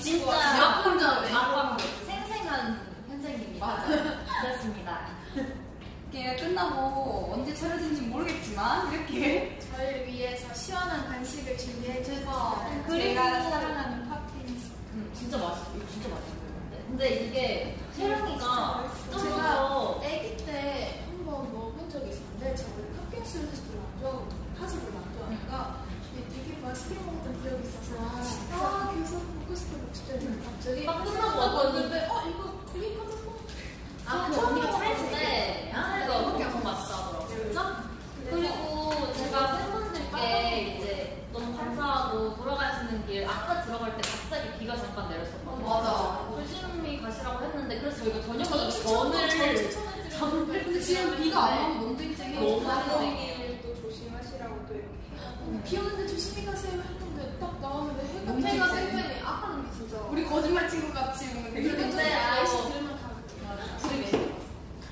진짜 약혼자네. 약혼. 생생한 현장입니다. 맞아요. 그렇습니다. 이게 끝나고 언제 차려진지 모르겠지만 이렇게 저희를 위해서 시원한 간식을 준비해 주셔서 제가 사랑하는 팝핀스 음, 진짜 맛있어 이거 진짜 맛있어 근데 이게 채령이가 제가 아기 때 한번 먹은 적이 있었는데 저는 팝핀스를 사실 안 좋아하고 타서 별로 안 좋아하니까 되게 맛있게 먹었던 기억이 있어서 들어갈 때 갑자기 비가 잠깐 내렸었거든요. 맞아. 조심히 가시라고 했는데, 그래서 저희가 저녁에 저는 전을 추천해드리는 근데 지금 비가 안 와서 너무 쨍쨍해 너무 또 조심하시라고 또 이렇게 비 오는데 조심히 가세요 했는데 딱 나왔는데 해가 해가 쨍쨍해. 아까는 게 진짜 우리 거짓말 친구 같이 되게 근데 어, 들으면 다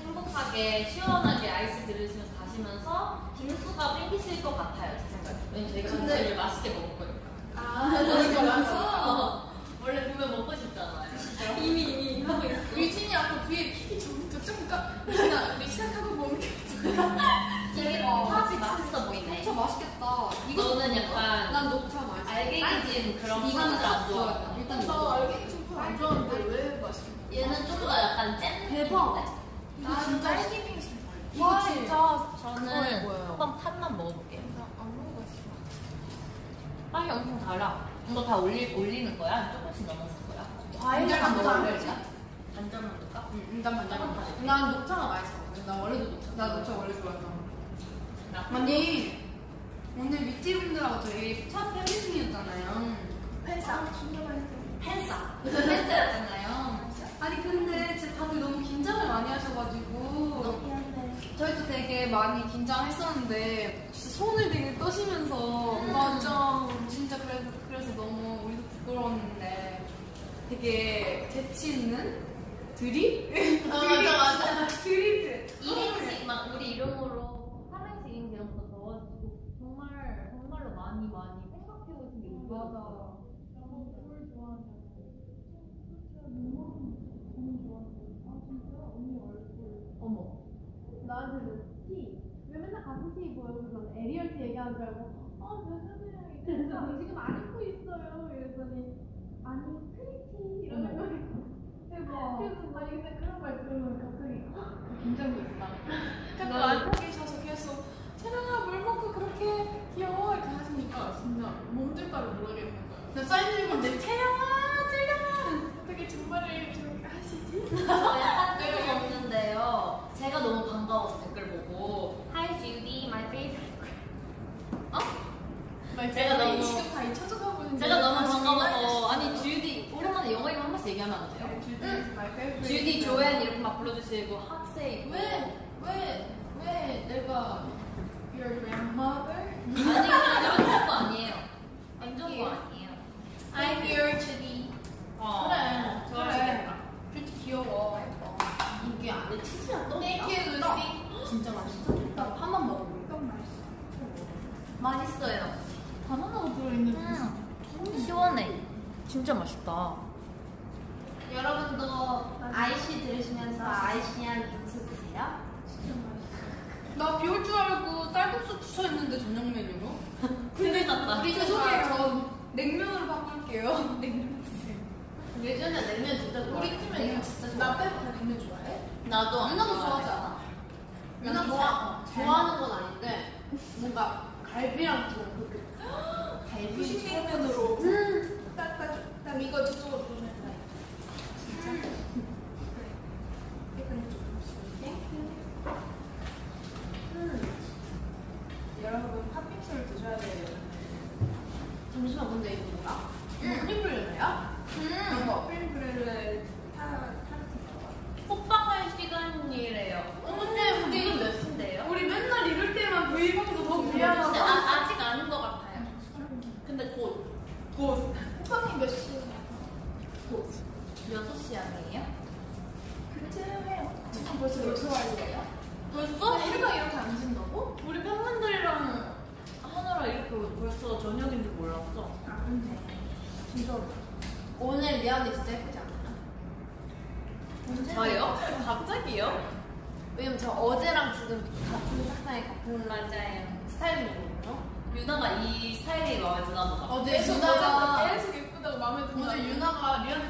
행복하게, 시원하게 아이스 들으시면서 가시면서 빙수가 땡기실 것 같아요, 제 생각에. 왜냐면 저희가 근데- 맛있게 먹을 거니까. 아 그러니까 많어 어, 원래 보면 먹고 싶잖아요. 이미 이미 하고 있어 유진이 아까 뒤에 TV 전부터 좀 까. 유진아 우리 시작하고 보면 되게 팥이 맛있어 보이네. 진짜 맛있겠다 이거는 약간 난 녹차 맛있어 알갱이진 그런 이거는 안 좋아해요. 일단 나 알갱이 좀안 좋아하는데 왜 맛있게 얘는 좀 더 약간 짠 대박. 나 진짜 딸기 빙수 이거 진짜 저는? 한번 팥만 먹어볼게요. 빵이 엄청 달아. 이거 다 올리, 올리는 거야? 조금씩 넣는 거야? 넣어야 알지? 되지? 반찬 넣을까? 응, 일단 반찬 난 녹차가 맛있어 나 원래도 녹차 나 녹차 원래 좋아해서 나 아니 오늘 미티분들하고 저희 첫 팬미팅이었잖아요 팬싸 진짜 맛있어 팬싸. 팬미팅이었잖아요 아니 근데 진짜 다들 너무 긴장을 많이 하셔가지고 저희도 되게 많이 긴장했었는데 손을 되게 떠시면서 맞아 진짜 그래서 그래서 너무 우리도 부끄러웠는데 되게 재치 있는 드립? 아, 맞아, 맞아. 드립 1인씩 막 우리 이름으로 8인씩 이런 거 넣어가지고 정말 정말로 많이 많이 생각해 오신 게 맞아 어머. 나한테 보여주면 에리얼 티 얘기하는 줄 알고 어 몇년이랑 이랬어 지금 안 입고 있어요. 이랬더니 아니 크리티 이러는 거예요 대박 그래서 아니 근데 그런 말 들으면 갑자기 긴장됐다 자꾸 앉아 계셔서 계속 채령아 물 먹고 그렇게 귀여워? 이렇게 하시니까 진짜 몸둘 바를 모르겠는 거예요. 나 사인 읽었는데 채령아 채령아! 어떻게 정말을 그렇게 하시지? 저 약간 뜬금 없는데요. 제가 너무 반가워서 댓글 보고 제가 너무- 지금 다 잊혀져가 보는 제가 너무 반가워서 아니 주디 오랜만에 영어 이름 한 번씩 얘기하면 안 돼요? 주디 조앤 이렇게 막 불러주시고 학생 왜? 왜? 왜 내가 your grandmother? 아니 그냥 안 좋은 거 아니에요. 안 좋은 거 아니에요. I'm your Judy 어, 그래, 좋아하시겠다. 뷰티 귀여워 이게 안에 치즈랑 떡 Thank you Lucy 진짜 맛있어. 나 한번 먹어볼게 너무 맛있어 맛있어요. 바나나가 들어있는 음, 시원해. 진짜 맛있다. 여러분도 아이씨 들으시면서 아이씨한 빙수 드세요 진짜 맛있어 나 비 올 줄 알고 쌀국수 추천했는데 저녁 메뉴로 근데. 우리 죄송해요 저 냉면으로 바꿀게요 냉면 드세요 예전에 냉면 진짜 우리 팀은 이거 진짜 좋아 나 빼고 다 냉면 좋아해? 나도 안 좋아해. 좋아하지 않아? 누나 좋아 좋아하는 건 아닌데 뭔가 갈비랑 좀 그렇게 갈비 후식냉면으로 딱딱 이거 저쪽으로 보면 돼 진짜? 이건 좀 여러분 팥빙수를 드셔야 돼요 잠시만 근데 이거 뭐야? 음. 크림브렐레야? 음. 이거 크림브렐레 타, 타르트 호빵할 시간이래요 근데 우리 지금 몇 시인데요? 우리 맨날 이럴 때만 브이로그도 너무 근데 미안하다 아, 아직 아닌 것 같아요 근데 곧 곧 호빵이 몇 시에? 6시 아니에요? 그쯤해요 벌써 몇 시간이에요? 벌써? 해가 이렇게 안 진다고? 우리 팬분들이랑 하느라 이렇게 벌써 저녁인 줄 몰랐어 아 근데 진짜 오늘 미안해 진짜 예쁘지 않아? 저요? 갑자기요? 왜냐면 저 어제랑 지금 같은 색상의 같은 맞아요. 스타일이거든요. 유나가 이 스타일이 마음에 드나 보다. 어제 계속 유나가 계속 예쁘다고 마음에 든다. 어제 유나가 언니 언니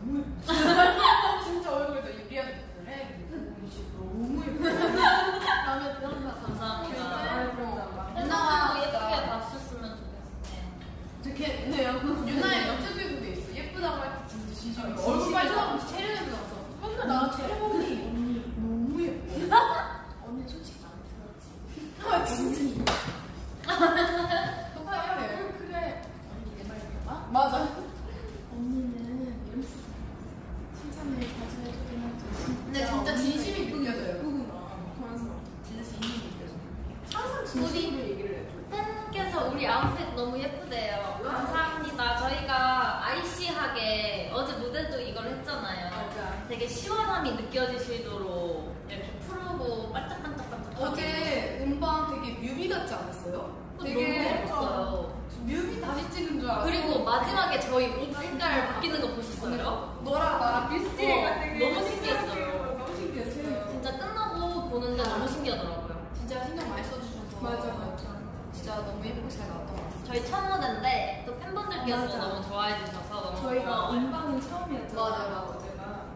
너무 예쁘다. 진짜 얼굴도 리안한테 그래. 언니 진짜 너무 예쁘다. 마음에 들었나 봐. 감사합니다. 유나가 유나가 예쁘게 봐주셨으면 좋겠어요. 네요. 유나의 영적인 그게 있어. 예쁘다고 할때 진짜 진심이. 얼굴 빨개져가면 체력이 나서 맨날 나한테 혜령 언니 언니 너무 예뻐. 언니 솔직히 마음에 들었지. 아 진짜. 똑같아. 그래. 언니 내 말 들어봐. 맞아. 언니는 이러면서 칭찬을 자주 해주긴 하죠. 근데 진짜 진심이 느껴져요. 고맙습니다. 진짜 진심이 느껴져요. 항상 진심으로 얘기를 해줘. 팬께서 우리 아웃핏 너무 예쁘대요. 감사합니다. 저희가 아이시하게 어제 무대도 이걸 했잖아요. 맞아. 되게 시원함이 느껴지시도록 이렇게 푸르고 반짝반짝반짝. 어제 음방 되게 뮤비 같지 않았어요? 되게 되게 예뻤어요. 뮤비 다시 찍은 줄 알았어. 그리고 마지막에 저희 옷 색깔 바뀌는 거 보셨어요? 너랑 나랑 비슷해. 어, 너무 신기했어요. 너무 신기했어요. 진짜 끝나고 보는데 너무 신기하더라고요. 진짜 신경 많이 써주셔서. 맞아, 맞아. 진짜 너무 예쁘게 잘 나왔던 것 같아요. 저희 첫 무대인데 또 팬분들께서 맞아. 너무 좋아해 주셔서 너무 저희가 고마워요. 음방은 처음이었잖아요. 맞아, 맞아. 어제가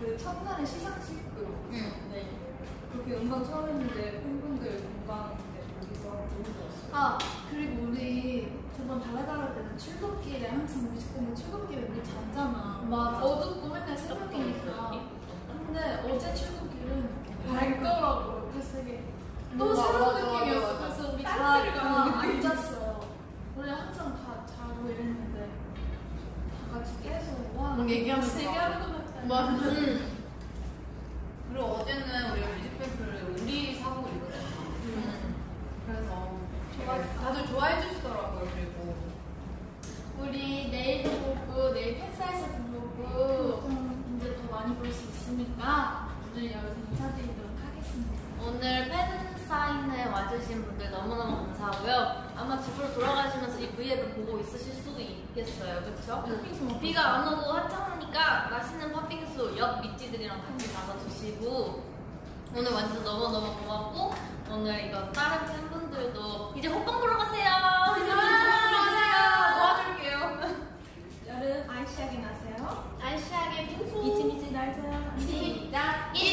그 첫날에 시상식으로 응. 네. 그렇게 음방 처음 했는데 팬분들 음방 때 거기서 너무 좋았어요. 아 그리고 우리 저번 달라달라 때는 출근길에 항상 뮤직뱅크 출근길에 우리 잤잖아. 맞아. 어둡고 맨날 새벽이니까. 근데 어제 출근길은 밝더라고요. 그래서 되게 또 맞아, 새로운 느낌이었어. 그래서 우리 딴다 데를 가는 잤어요. 원래 항상 다 자고 이랬는데 다 같이 깨서 와막 얘기하면서 얘기하는 것 같아요. 맞아. 음. 그리고 어제는 우리가 뮤직뱅크를 우리 사고 이거든요. 음. 그래서 좋아, 다들 좋아해 주시더라고요. 그리고 우리 내일도 보고 내일 팬사에서도 보고 이제 더 많이 볼 수 있으니까 오늘 여기서 인사드리도록 하겠습니다. 오늘 팬 사인회 와주신 분들 너무너무 감사하고요. 아마 집으로 돌아가시면서 이 브이앱을 보고 있으실 수도 있겠어요. 그쵸? 비가 안 오고 화 창하니까 맛있는 팥빙수 옆 밑지들이랑 같이 가서 드시고 오늘 와주셔서 너무너무 고맙고 오늘 이거 다른 팬분들도 이제 호빵 보러 가세요. 안녕하세요. 도와줄게요. 여름 아이시하게 나세요. 아이시하게 빙수. 이치미치 날짜요. 시작. 이치 미치 날짜.